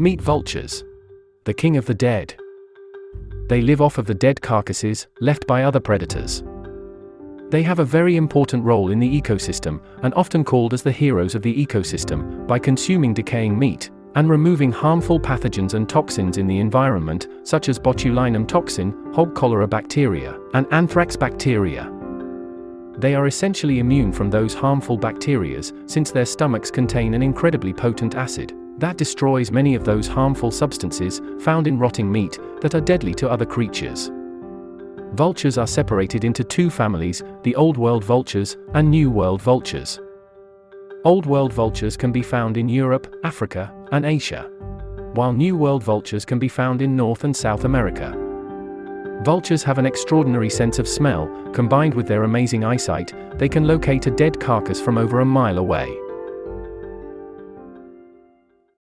Meet vultures. The king of the dead. They live off of the dead carcasses, left by other predators. They have a very important role in the ecosystem, and often called as the heroes of the ecosystem, by consuming decaying meat, and removing harmful pathogens and toxins in the environment, such as botulinum toxin, hog cholera bacteria, and anthrax bacteria. They are essentially immune from those harmful bacteria, since their stomachs contain an incredibly potent acid that destroys many of those harmful substances found in rotting meat that are deadly to other creatures. Vultures are separated into two families, the Old World vultures and New World vultures. Old World vultures can be found in Europe, Africa, and Asia, while New World vultures can be found in North and South America. Vultures have an extraordinary sense of smell, combined with their amazing eyesight, they can locate a dead carcass from over a mile away.